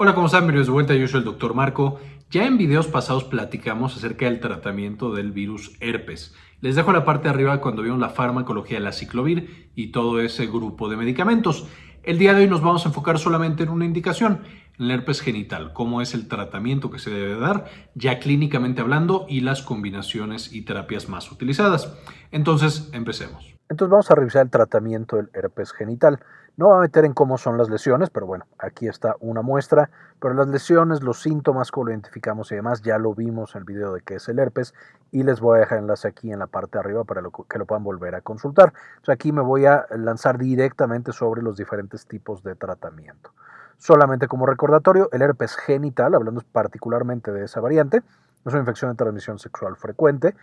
Hola, ¿cómo están? Bienvenidos de vuelta, yo soy el doctor Marco. Ya en videos pasados platicamos acerca del tratamiento del virus herpes. Les dejo la parte de arriba cuando vieron la farmacología de la ciclovir y todo ese grupo de medicamentos. El día de hoy nos vamos a enfocar solamente en una indicación, en el herpes genital, cómo es el tratamiento que se debe dar, ya clínicamente hablando, y las combinaciones y terapias más utilizadas. Entonces, empecemos. Entonces vamos a revisar el tratamiento del herpes genital. No va a meter en cómo son las lesiones, pero bueno, aquí está una muestra. Pero las lesiones, los síntomas, cómo lo identificamos y demás, ya lo vimos en el video de qué es el herpes y les voy a dejar enlace aquí en la parte de arriba para que lo puedan volver a consultar. Aquí me voy a lanzar directamente sobre los diferentes tipos de tratamiento. Solamente como recordatorio, el herpes genital, hablando particularmente de esa variante, es una infección de transmisión sexual frecuente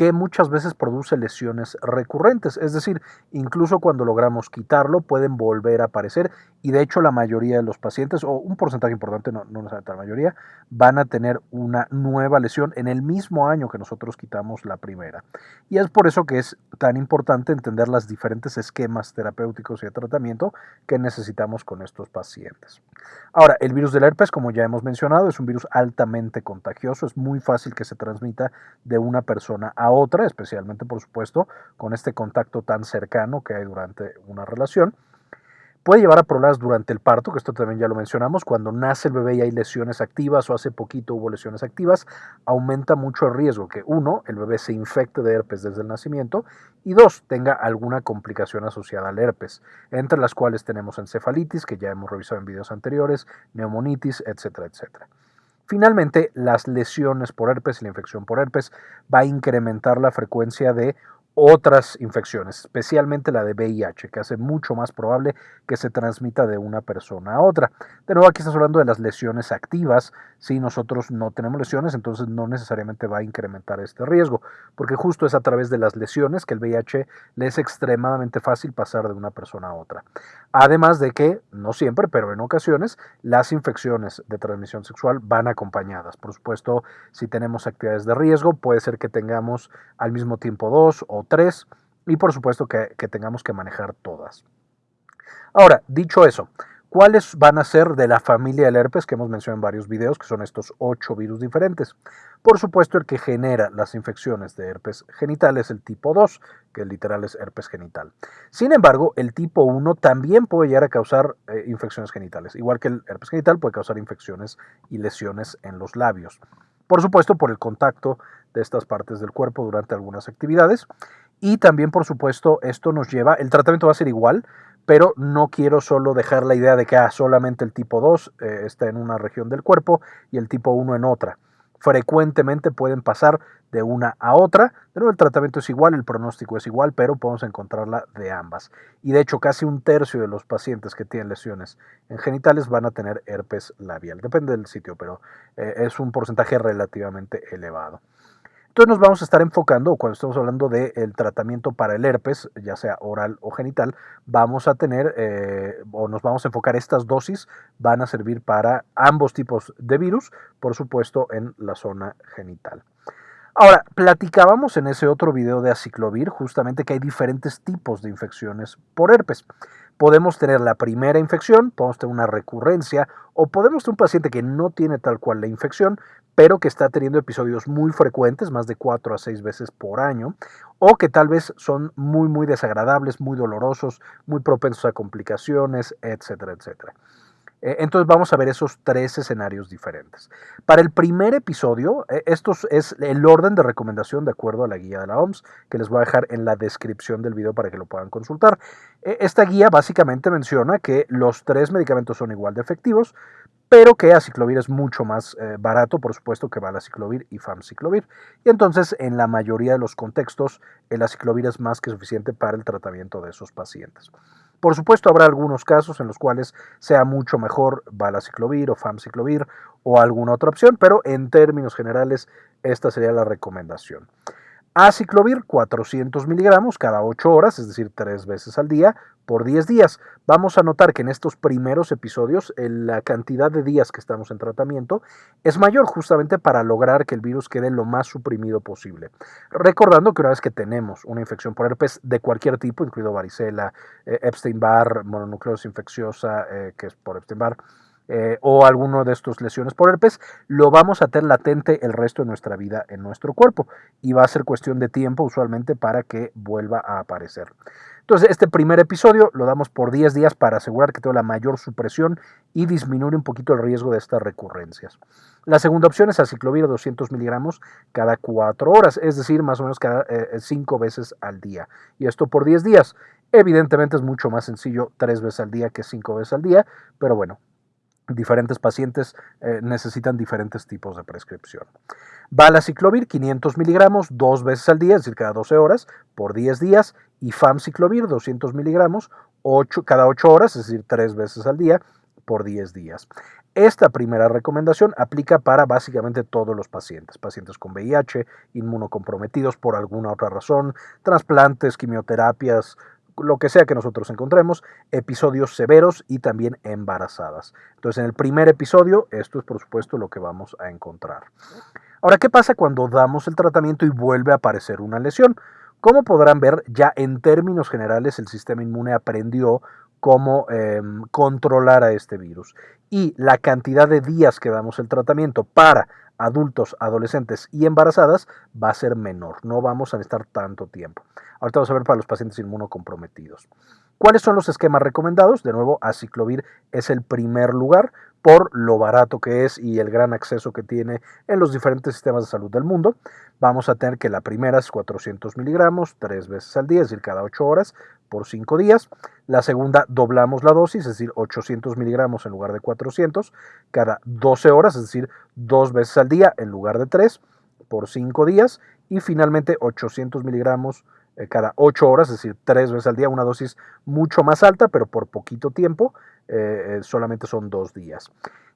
que muchas veces produce lesiones recurrentes, es decir, incluso cuando logramos quitarlo pueden volver a aparecer y de hecho la mayoría de los pacientes, o un porcentaje importante, no, no necesariamente la mayoría, van a tener una nueva lesión en el mismo año que nosotros quitamos la primera. Y es por eso que es tan importante entender los diferentes esquemas terapéuticos y de tratamiento que necesitamos con estos pacientes. Ahora, el virus del herpes, como ya hemos mencionado, es un virus altamente contagioso, es muy fácil que se transmita de una persona a otra, especialmente por supuesto con este contacto tan cercano que hay durante una relación. Puede llevar a problemas durante el parto, que esto también ya lo mencionamos, cuando nace el bebé y hay lesiones activas o hace poquito hubo lesiones activas, aumenta mucho el riesgo que uno, el bebé se infecte de herpes desde el nacimiento y dos, tenga alguna complicación asociada al herpes, entre las cuales tenemos encefalitis, que ya hemos revisado en videos anteriores, neumonitis, etcétera, etcétera. Finalmente, las lesiones por herpes y la infección por herpes va a incrementar la frecuencia de otras infecciones, especialmente la de VIH, que hace mucho más probable que se transmita de una persona a otra. De nuevo, aquí estamos hablando de las lesiones activas. Si nosotros no tenemos lesiones, entonces no necesariamente va a incrementar este riesgo, porque justo es a través de las lesiones que el VIH le es extremadamente fácil pasar de una persona a otra. Además de que, no siempre, pero en ocasiones, las infecciones de transmisión sexual van acompañadas. Por supuesto, si tenemos actividades de riesgo, puede ser que tengamos al mismo tiempo dos o tres y por supuesto que, tengamos que manejar todas. Ahora, dicho eso, ¿cuáles van a ser de la familia del herpes que hemos mencionado en varios videos, que son estos ocho virus diferentes? Por supuesto, el que genera las infecciones de herpes genital es el tipo 2, que literal es herpes genital. Sin embargo, el tipo 1 también puede llegar a causar eh, infecciones genitales. Igual que el herpes genital puede causar infecciones y lesiones en los labios. Por supuesto, por el contacto de estas partes del cuerpo durante algunas actividades. Y también, por supuesto, esto nos lleva, el tratamiento va a ser igual, pero no quiero solo dejar la idea de que ah, solamente el tipo 2 eh, está en una región del cuerpo y el tipo 1 en otra. Frecuentemente pueden pasar de una a otra, pero el tratamiento es igual, el pronóstico es igual, pero podemos encontrarla de ambas. Y de hecho, casi un tercio de los pacientes que tienen lesiones en genitales van a tener herpes labial. Depende del sitio, pero eh, es un porcentaje relativamente elevado. Entonces nos vamos a estar enfocando, cuando estamos hablando del tratamiento para el herpes, ya sea oral o genital, vamos a tener, eh, o nos vamos a enfocar estas dosis, van a servir para ambos tipos de virus, por supuesto en la zona genital. Ahora, platicábamos en ese otro video de aciclovir justamente que hay diferentes tipos de infecciones por herpes. Podemos tener la primera infección, podemos tener una recurrencia o podemos tener un paciente que no tiene tal cual la infección, pero que está teniendo episodios muy frecuentes, más de 4 a 6 veces por año, o que tal vez son muy, muy desagradables, muy dolorosos, muy propensos a complicaciones, etcétera, etcétera. Eh, entonces vamos a ver esos tres escenarios diferentes. Para el primer episodio, eh, esto es el orden de recomendación de acuerdo a la guía de la OMS, que les voy a dejar en la descripción del video para que lo puedan consultar. Eh, esta guía básicamente menciona que los tres medicamentos son igual de efectivos, pero que aciclovir es mucho más barato, por supuesto, que valaciclovir y famciclovir. Y entonces, en la mayoría de los contextos, el aciclovir es más que suficiente para el tratamiento de esos pacientes. Por supuesto, habrá algunos casos en los cuales sea mucho mejor valaciclovir o famciclovir o alguna otra opción, pero en términos generales, esta sería la recomendación. Aciclovir 400 miligramos cada 8 horas, es decir, 3 veces al día, por 10 días. Vamos a notar que en estos primeros episodios la cantidad de días que estamos en tratamiento es mayor justamente para lograr que el virus quede lo más suprimido posible. Recordando que una vez que tenemos una infección por herpes de cualquier tipo, incluido varicela, eh, Epstein-Barr, mononucleosis infecciosa, eh, que es por Epstein-Barr, eh, o alguno de estos lesiones por herpes, lo vamos a tener latente el resto de nuestra vida en nuestro cuerpo y va a ser cuestión de tiempo usualmente para que vuelva a aparecer. Entonces, este primer episodio lo damos por 10 días para asegurar que tenga la mayor supresión y disminuir un poquito el riesgo de estas recurrencias. La segunda opción es aciclovir 200 miligramos cada 4 horas, es decir, más o menos cada 5 eh, veces al día. Y esto por 10 días. Evidentemente es mucho más sencillo 3 veces al día que 5 veces al día, pero bueno, diferentes pacientes eh, necesitan diferentes tipos de prescripción. Valaciclovir 500 miligramos dos veces al día, es decir, cada 12 horas, por 10 días, y Famciclovir 200 miligramos cada 8 horas, es decir, 3 veces al día, por 10 días. Esta primera recomendación aplica para básicamente todos los pacientes, pacientes con VIH, inmunocomprometidos por alguna otra razón, trasplantes, quimioterapias, lo que sea que nosotros encontremos, episodios severos y también embarazadas. Entonces, en el primer episodio, esto es por supuesto lo que vamos a encontrar. Ahora, ¿qué pasa cuando damos el tratamiento y vuelve a aparecer una lesión? Como podrán ver, ya en términos generales el sistema inmune aprendió cómo em, controlar a este virus. Y la cantidad de días que damos el tratamiento para adultos, adolescentes y embarazadas va a ser menor. No vamos a necesitar tanto tiempo. Ahorita vamos a ver para los pacientes inmunocomprometidos. ¿Cuáles son los esquemas recomendados? De nuevo, aciclovir es el primer lugar por lo barato que es y el gran acceso que tiene en los diferentes sistemas de salud del mundo. Vamos a tener que la primera es 400 miligramos, tres veces al día, es decir, cada 8 horas por 5 días. La segunda doblamos la dosis, es decir, 800 miligramos en lugar de 400, cada 12 horas, es decir, dos veces al día en lugar de 3 por 5 días. Y finalmente 800 miligramos eh, cada 8 horas, es decir, tres veces al día, una dosis mucho más alta, pero por poquito tiempo, eh, eh, solamente son dos días.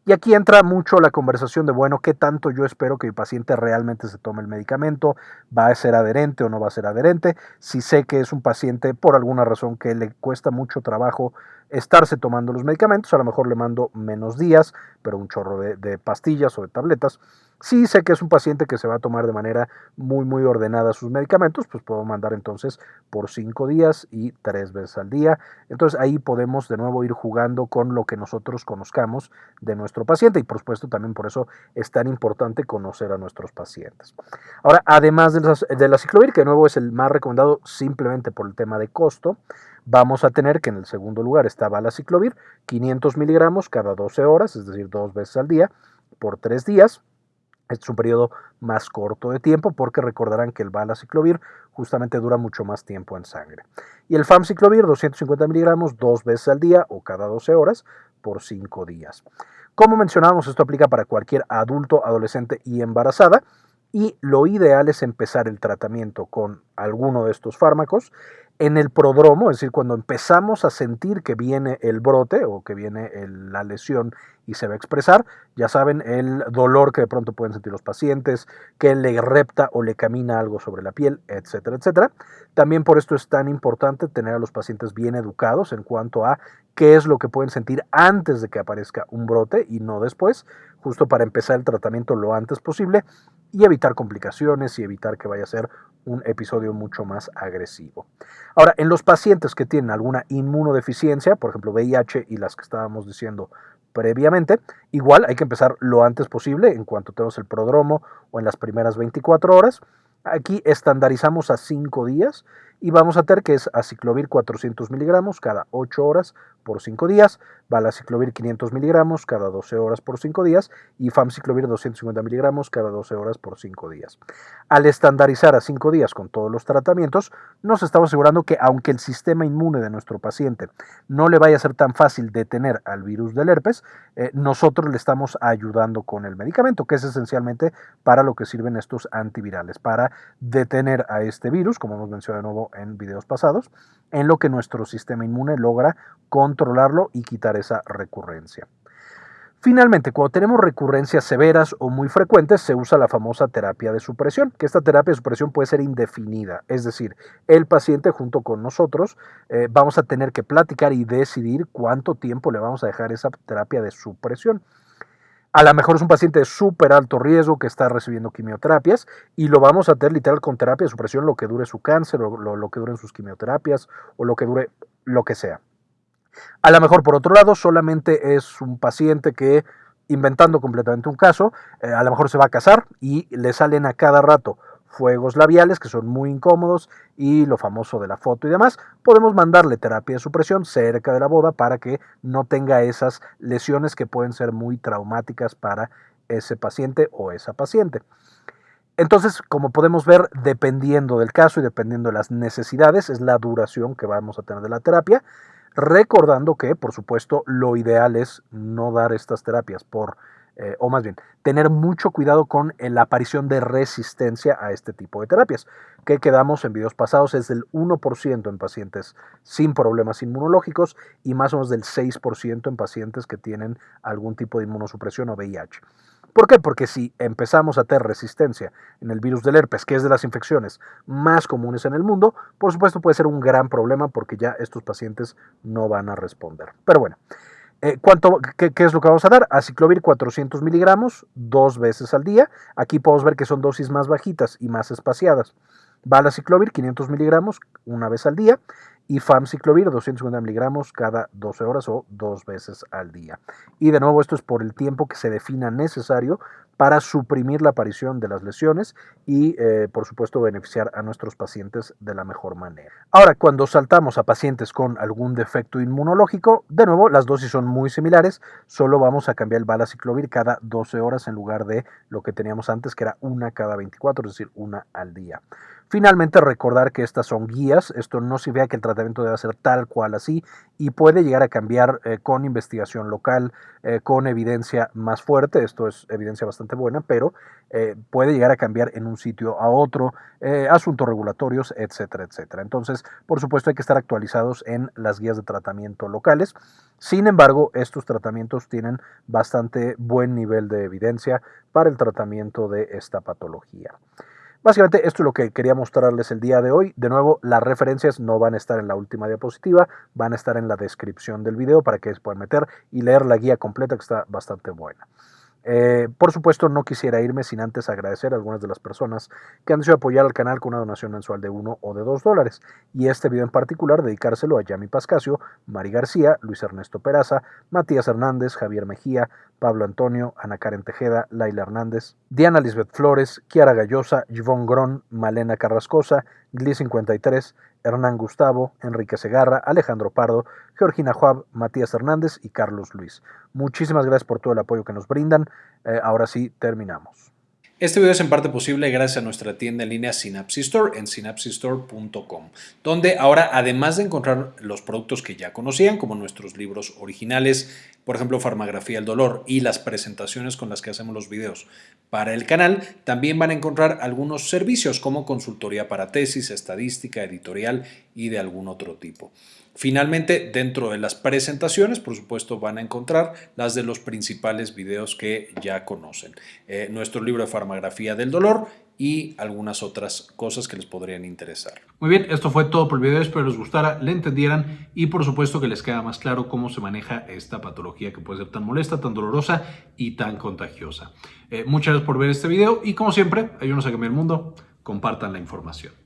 Y aquí entra mucho la conversación de, bueno, ¿qué tanto yo espero que mi paciente realmente se tome el medicamento? ¿Va a ser adherente o no va a ser adherente? Si sé que es un paciente por alguna razón que le cuesta mucho trabajo estarse tomando los medicamentos, a lo mejor le mando menos días, pero un chorro de pastillas o de tabletas. Si sé que es un paciente que se va a tomar de manera muy, muy ordenada sus medicamentos, pues puedo mandar entonces por cinco días y tres veces al día. Entonces ahí podemos de nuevo ir jugando con lo que nosotros conozcamos de nuestro paciente y por supuesto también por eso es tan importante conocer a nuestros pacientes. Ahora, además de la, ciclovir, que de nuevo es el más recomendado simplemente por el tema de costo, vamos a tener que en el segundo lugar está ciclovir, 500 miligramos cada 12 horas, es decir, dos veces al día, por tres días. Es un periodo más corto de tiempo porque recordarán que el balaciclovir justamente dura mucho más tiempo en sangre. Y el famciclovir, 250 miligramos, dos veces al día o cada 12 horas por 5 días. Como mencionábamos, esto aplica para cualquier adulto, adolescente y embarazada. Y lo ideal es empezar el tratamiento con alguno de estos fármacos en el prodromo, es decir, cuando empezamos a sentir que viene el brote o que viene la lesión y se va a expresar, ya saben, el dolor que de pronto pueden sentir los pacientes, que le repta o le camina algo sobre la piel, etcétera, etcétera. También por esto es tan importante tener a los pacientes bien educados en cuanto a qué es lo que pueden sentir antes de que aparezca un brote y no después, justo para empezar el tratamiento lo antes posible y evitar complicaciones y evitar que vaya a ser un episodio mucho más agresivo. Ahora, en los pacientes que tienen alguna inmunodeficiencia, por ejemplo VIH y las que estábamos diciendo previamente, igual hay que empezar lo antes posible en cuanto tenemos el prodromo o en las primeras 24 horas. Aquí estandarizamos a 5 días y vamos a tener que es aciclovir 400 miligramos cada 8 horas por 5 días, valaciclovir 500 miligramos cada 12 horas por 5 días y famciclovir 250 miligramos cada 12 horas por 5 días. Al estandarizar a 5 días con todos los tratamientos, nos estamos asegurando que aunque el sistema inmune de nuestro paciente no le vaya a ser tan fácil detener al virus del herpes, eh, nosotros le estamos ayudando con el medicamento, que es esencialmente para lo que sirven estos antivirales, para detener a este virus, como hemos mencionado de nuevo en videos pasados, en lo que nuestro sistema inmune logra controlarlo y quitar esa recurrencia. Finalmente, cuando tenemos recurrencias severas o muy frecuentes, se usa la famosa terapia de supresión, que esta terapia de supresión puede ser indefinida, es decir, el paciente junto con nosotros eh, vamos a tener que platicar y decidir cuánto tiempo le vamos a dejar esa terapia de supresión. A lo mejor es un paciente de súper alto riesgo que está recibiendo quimioterapias y lo vamos a tener literal con terapia de supresión lo que dure su cáncer o lo, lo que duren sus quimioterapias o lo que dure lo que sea. A lo mejor, por otro lado, solamente es un paciente que, inventando completamente un caso, eh, a lo mejor se va a casar y le salen a cada rato fuegos labiales que son muy incómodos y lo famoso de la foto y demás, podemos mandarle terapia de supresión cerca de la boda para que no tenga esas lesiones que pueden ser muy traumáticas para ese paciente o esa paciente. Entonces, como podemos ver, dependiendo del caso y dependiendo de las necesidades, es la duración que vamos a tener de la terapia, recordando que, por supuesto, lo ideal es no dar estas terapias por eh, o más bien, tener mucho cuidado con la aparición de resistencia a este tipo de terapias, que quedamos en videos pasados es del 1% en pacientes sin problemas inmunológicos y más o menos del 6% en pacientes que tienen algún tipo de inmunosupresión o VIH. ¿Por qué? Porque si empezamos a tener resistencia en el virus del herpes, que es de las infecciones más comunes en el mundo, por supuesto puede ser un gran problema porque ya estos pacientes no van a responder. Pero bueno, eh, ¿cuánto, qué, es lo que vamos a dar? Aciclovir 400 miligramos dos veces al día. Aquí podemos ver que son dosis más bajitas y más espaciadas. Valaciclovir 500 miligramos una vez al día y famciclovir 250 miligramos cada 12 horas o dos veces al día. Y de nuevo esto es por el tiempo que se defina necesario para suprimir la aparición de las lesiones y eh, por supuesto beneficiar a nuestros pacientes de la mejor manera. Ahora, cuando saltamos a pacientes con algún defecto inmunológico, de nuevo las dosis son muy similares, solo vamos a cambiar el valaciclovir cada 12 horas en lugar de lo que teníamos antes que era una cada 24, es decir, una al día. Finalmente, recordar que estas son guías, esto no significa que el tratamiento deba ser tal cual así y puede llegar a cambiar eh, con investigación local, eh, con evidencia más fuerte, esto es evidencia bastante buena, pero eh, puede llegar a cambiar en un sitio a otro, asuntos regulatorios, etcétera, etcétera. Entonces, por supuesto, hay que estar actualizados en las guías de tratamiento locales. Sin embargo, estos tratamientos tienen bastante buen nivel de evidencia para el tratamiento de esta patología. Básicamente esto es lo que quería mostrarles el día de hoy. De nuevo, las referencias no van a estar en la última diapositiva, van a estar en la descripción del video para que puedan meter y leer la guía completa que está bastante buena. Eh, por supuesto, no quisiera irme sin antes agradecer a algunas de las personas que han decidido apoyar al canal con una donación mensual de 1 o de 2 dólares. Y este video en particular dedicárselo a Yami Pascasio, Mari García, Luis Ernesto Peraza, Matías Hernández, Javier Mejía, Pablo Antonio, Ana Karen Tejeda, Laila Hernández, Diana Lisbeth Flores, Kiara Gallosa, Yvonne Gron, Malena Carrascosa, Gli53, Hernán Gustavo, Enrique Segarra, Alejandro Pardo, Georgina Juab, Matías Hernández y Carlos Luis. Muchísimas gracias por todo el apoyo que nos brindan. Eh, ahora sí, terminamos. Este video es en parte posible gracias a nuestra tienda en línea Synapsis Store en synapsistore.com, donde ahora además de encontrar los productos que ya conocían, como nuestros libros originales, por ejemplo Farmagrafía del Dolor y las presentaciones con las que hacemos los videos para el canal, también van a encontrar algunos servicios como consultoría para tesis, estadística, editorial y de algún otro tipo. Finalmente, dentro de las presentaciones, por supuesto, van a encontrar las de los principales videos que ya conocen. Eh, nuestro libro de farmagrafía del dolor y algunas otras cosas que les podrían interesar. Muy bien, esto fue todo por el video, espero les gustara, le entendieran y por supuesto que les queda más claro cómo se maneja esta patología que puede ser tan molesta, tan dolorosa y tan contagiosa. Eh, muchas gracias por ver este video y como siempre, ayúdenos a cambiar el mundo, compartan la información.